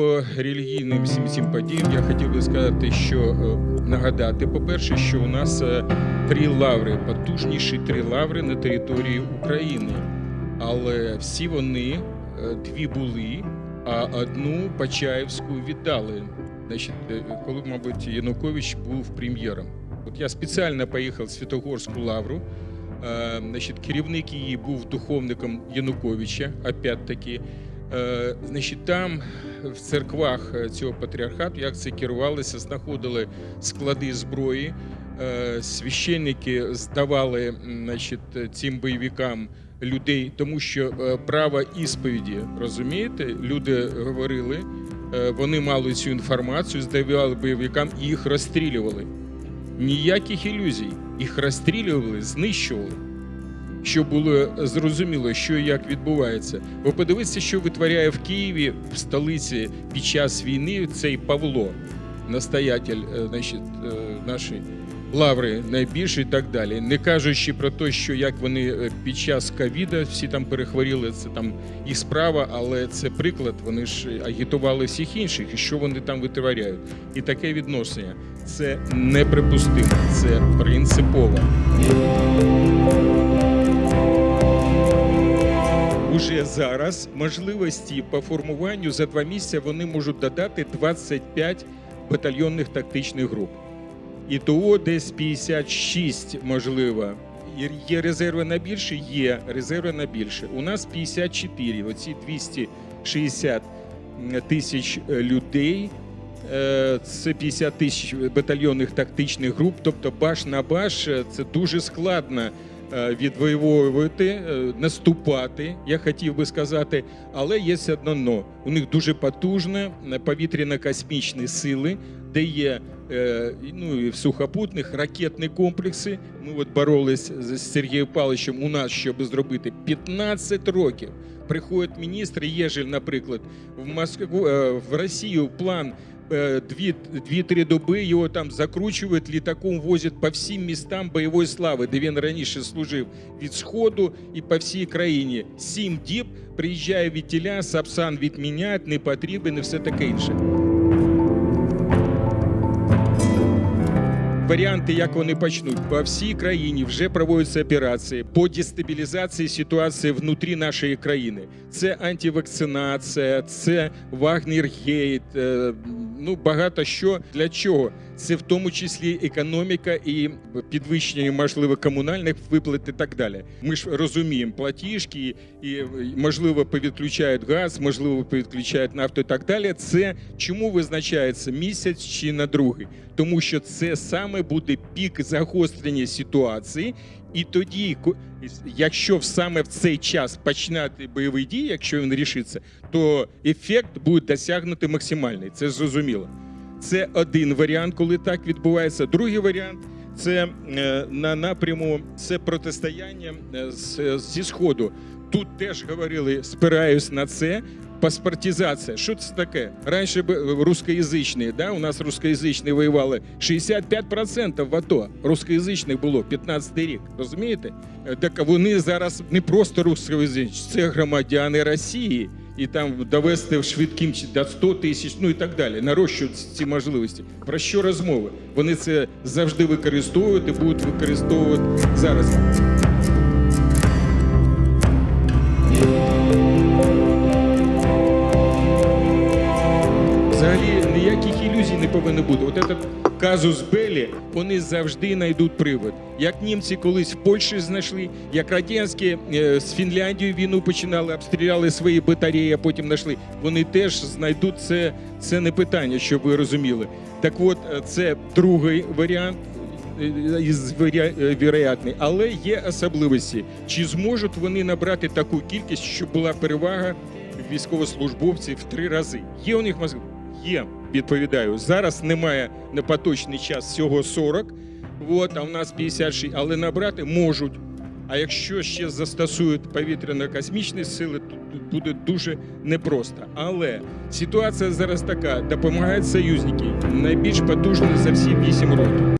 по релігійним всім цим подіям я хотів би сказати, що е, нагадати, по-перше, що у нас е, три лаври, потужніші три лаври на території України. Але всі вони е, дві були, а одну Почаївську віддали. Значить, коли, мабуть, Янукович був прем'єром. От я спеціально поїхав в Святогорську лавру. Значить, керівник її був духовником Януковича, опять-таки. Е, Значить, там в церквах е, цього патріархату, як це керувалося, знаходили склади зброї. Е, Священники здавали значить, цим бойовикам людей, тому що е, право ісповіді, розумієте, люди говорили, е, вони мали цю інформацію, здавали бойовикам і їх розстрілювали. Ніяких ілюзій. Їх розстрілювали, знищували. Щоб було зрозуміло, що і як відбувається. Ви подивіться, що витворяє в Києві, в столиці під час війни цей Павло, настоятель е, значить, е, нашої лаври найбільший і так далі. Не кажучи про те, що як вони е, під час ковіда всі там перехворіли, це там їх справа, але це приклад. Вони ж агітували всіх інших, і що вони там витворяють. І таке відношення це неприпустимо, це принципово. Уже зараз можливості по формуванню за два місяці вони можуть додати 25 батальйонних тактичних груп. І того десь 56, можливо. Є резерви на більше? Є резерви на більше. У нас 54, оці 260 тисяч е, людей. е, Це 50 тисяч батальйонних тактичних груп, тобто баш на баш е, це дуже складно відвоювати, е, наступати, я хотів би сказати, але є одно но. У них дуже потужні повітряно-космічні сили, де є е, ну, і в сухопутних ракетні комплекси. Ми от боролись з Сергієм Павловичем у нас, щоб зробити 15 років. Приходить міністр Єжель, наприклад, в Москву е, в Росію план. Е, Дві, дві-три доби його там закручують, літаком возять по всім містам бойової слави, де він раніше служив від Сходу і по всій країні. Сім діб приїжджає від тіля, Сапсан відміняють, не потрібен і все таке інше. Варіанти, як вони почнуть, по всій країні вже проводяться операції по дестабілізації ситуації внутрі нашої країни. Це антивакцинація, це Вагнергейт, е, ну багато що для чого. Це в тому числі економіка і підвищення, можливо, комунальних виплат і так далі. Ми ж розуміємо платіжки, і можливо повідключають газ, можливо, повідключають нафту і так далі. Це чому визначається місяць чи на другий? Тому що це саме буде пік загострення ситуації, і тоді, якщо саме в цей час починати бойові дії, якщо він рішиться, то ефект буде досягнути максимальний. Це зрозуміло. Це один варіант, коли так відбувається. Другий варіант це е, на напряму це протистояння е, зі сходу. Тут теж говорили, спираюсь на це. Паспортизація. Що це таке? Раніше б е, русскоязичні, да? у нас русскоязичні воювали 65% в АТО. Русскоязичних було 15 рік. Розумієте? Е, Так вони зараз не просто русскоязичні, це громадяни Росії. І там довести швидким до 100 тисяч, ну і так далі, нарощують ці можливості. Про що розмови? Вони це завжди використовують і будуть використовувати зараз. Взагалі ніяких ілюзій не повинно бути. От этот казус Белі, вони завжди знайдуть привод. Як німці колись в Польщі знайшли, як радянські е, з Фінляндією війну починали, обстріляли свої батареї, а потім знайшли. Вони теж знайдуть це. Це не питання, щоб ви розуміли. Так от, е, це другий варіант. е, Із але є особливості. Чи зможуть вони набрати таку кількість, щоб була перевага військовослужбовців в три рази? Є у них можливість? Є, відповідаю. Зараз немає на поточний час всього 40, от, а в нас 56, але набрати можуть. А якщо ще застосують повітряно-космічні сили, то буде дуже непросто. Але ситуація зараз така: допомагають союзники найбільш потужні за всі 8 років.